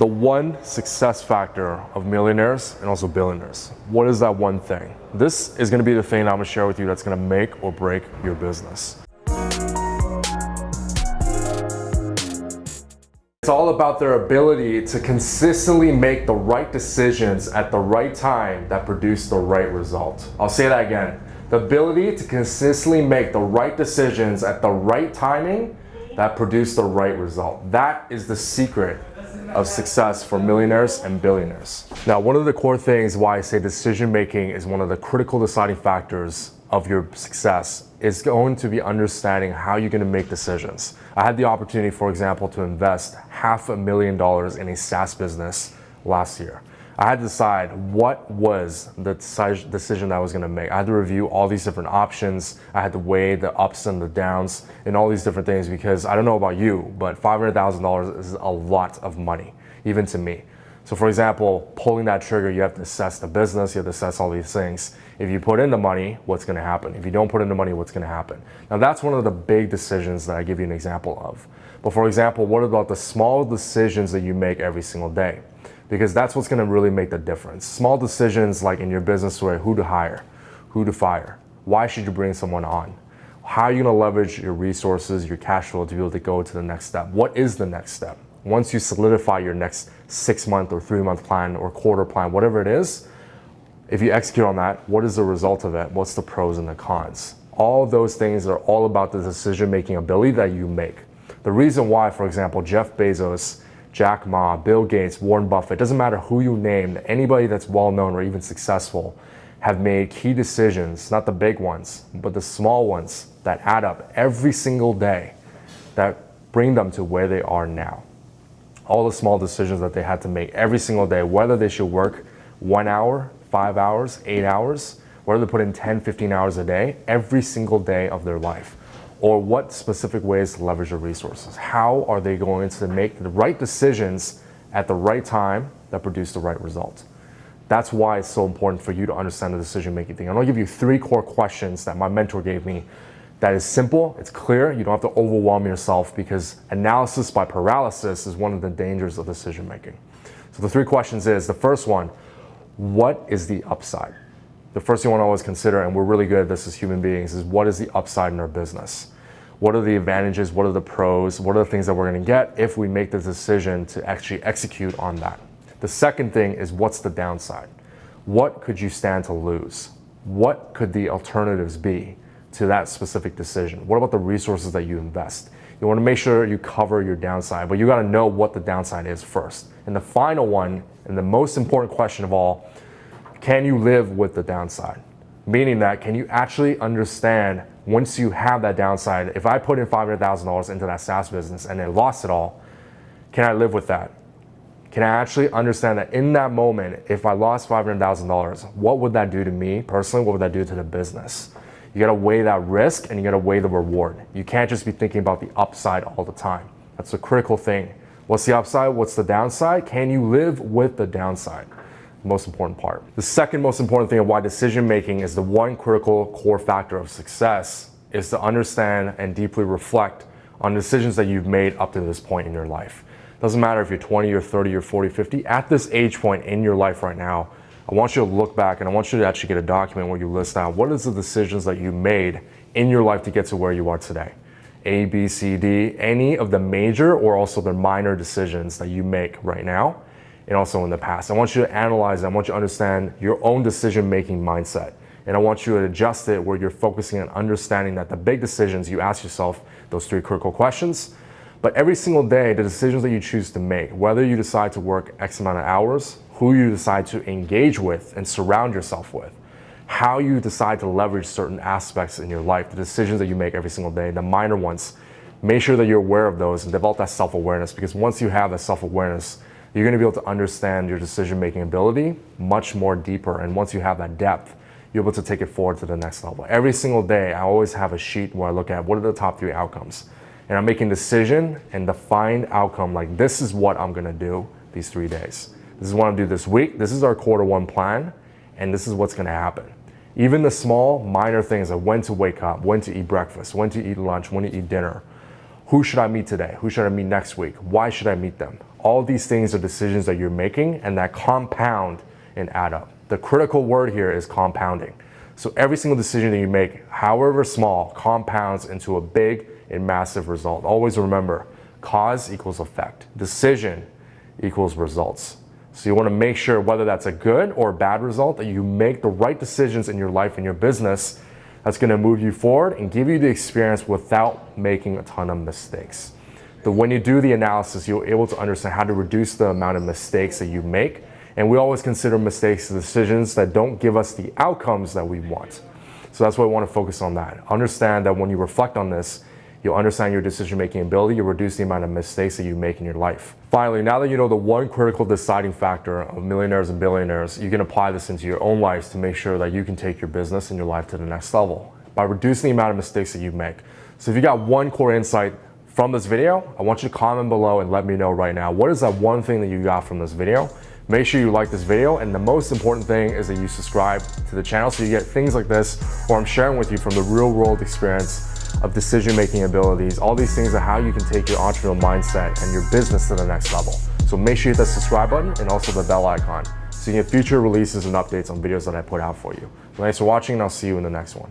the one success factor of millionaires and also billionaires. What is that one thing? This is gonna be the thing I'm gonna share with you that's gonna make or break your business. It's all about their ability to consistently make the right decisions at the right time that produce the right result. I'll say that again. The ability to consistently make the right decisions at the right timing that produce the right result. That is the secret of success for millionaires and billionaires. Now, one of the core things why I say decision making is one of the critical deciding factors of your success is going to be understanding how you're going to make decisions. I had the opportunity, for example, to invest half a million dollars in a SaaS business last year. I had to decide what was the decision that I was going to make. I had to review all these different options. I had to weigh the ups and the downs and all these different things because I don't know about you, but $500,000 is a lot of money, even to me. So for example, pulling that trigger, you have to assess the business, you have to assess all these things. If you put in the money, what's gonna happen? If you don't put in the money, what's gonna happen? Now that's one of the big decisions that I give you an example of. But for example, what about the small decisions that you make every single day? Because that's what's going to really make the difference. Small decisions like in your business where who to hire, who to fire, why should you bring someone on, how are you going to leverage your resources, your cash flow to be able to go to the next step? What is the next step? Once you solidify your next six month or three month plan or quarter plan, whatever it is, if you execute on that, what is the result of it? What's the pros and the cons? All those things are all about the decision making ability that you make. The reason why, for example, Jeff Bezos Jack Ma, Bill Gates, Warren Buffett, doesn't matter who you name, anybody that's well known or even successful have made key decisions, not the big ones, but the small ones that add up every single day that bring them to where they are now. All the small decisions that they had to make every single day, whether they should work one hour, five hours, eight hours, whether they put in 10, 15 hours a day, every single day of their life or what specific ways to leverage their resources. How are they going to make the right decisions at the right time that produce the right result? That's why it's so important for you to understand the decision making thing. I'm gonna give you three core questions that my mentor gave me that is simple, it's clear, you don't have to overwhelm yourself because analysis by paralysis is one of the dangers of decision making. So the three questions is, the first one, what is the upside? The first thing you want to always consider, and we're really good at this as human beings, is what is the upside in our business? What are the advantages? What are the pros? What are the things that we're going to get if we make the decision to actually execute on that? The second thing is what's the downside? What could you stand to lose? What could the alternatives be to that specific decision? What about the resources that you invest? You want to make sure you cover your downside, but you got to know what the downside is first. And the final one, and the most important question of all, can you live with the downside? Meaning that can you actually understand once you have that downside, if I put in $500,000 into that SaaS business and then lost it all, can I live with that? Can I actually understand that in that moment, if I lost $500,000, what would that do to me personally? What would that do to the business? You gotta weigh that risk and you gotta weigh the reward. You can't just be thinking about the upside all the time. That's a critical thing. What's the upside? What's the downside? Can you live with the downside? Most important part. The second most important thing of why decision making is the one critical core factor of success is to understand and deeply reflect on decisions that you've made up to this point in your life. Doesn't matter if you're 20 or 30 or 40, 50, at this age point in your life right now, I want you to look back and I want you to actually get a document where you list out what is the decisions that you made in your life to get to where you are today. A, B, C, D, any of the major or also the minor decisions that you make right now and also in the past. I want you to analyze, I want you to understand your own decision-making mindset. And I want you to adjust it where you're focusing on understanding that the big decisions, you ask yourself those three critical questions. But every single day, the decisions that you choose to make, whether you decide to work X amount of hours, who you decide to engage with and surround yourself with, how you decide to leverage certain aspects in your life, the decisions that you make every single day, the minor ones, make sure that you're aware of those and develop that self-awareness because once you have that self-awareness, you're going to be able to understand your decision-making ability much more deeper. And once you have that depth, you're able to take it forward to the next level. Every single day, I always have a sheet where I look at what are the top three outcomes. And I'm making decision and defined outcome like this is what I'm going to do these three days. This is what I'm going to do this week. This is our quarter one plan. And this is what's going to happen. Even the small, minor things like when to wake up, when to eat breakfast, when to eat lunch, when to eat dinner. Who should I meet today? Who should I meet next week? Why should I meet them? All these things are decisions that you're making and that compound and add up. The critical word here is compounding. So every single decision that you make, however small, compounds into a big and massive result. Always remember, cause equals effect. Decision equals results. So you want to make sure whether that's a good or bad result that you make the right decisions in your life and your business that's going to move you forward and give you the experience without making a ton of mistakes. But when you do the analysis, you're able to understand how to reduce the amount of mistakes that you make. And we always consider mistakes decisions that don't give us the outcomes that we want. So that's why I want to focus on that. Understand that when you reflect on this, You'll understand your decision-making ability. You'll reduce the amount of mistakes that you make in your life. Finally, now that you know the one critical deciding factor of millionaires and billionaires, you can apply this into your own lives to make sure that you can take your business and your life to the next level by reducing the amount of mistakes that you make. So if you got one core insight from this video, I want you to comment below and let me know right now. What is that one thing that you got from this video? Make sure you like this video and the most important thing is that you subscribe to the channel so you get things like this or I'm sharing with you from the real world experience of decision-making abilities. All these things are how you can take your entrepreneurial mindset and your business to the next level. So make sure you hit that subscribe button and also the bell icon so you get future releases and updates on videos that I put out for you. Thanks for watching and I'll see you in the next one.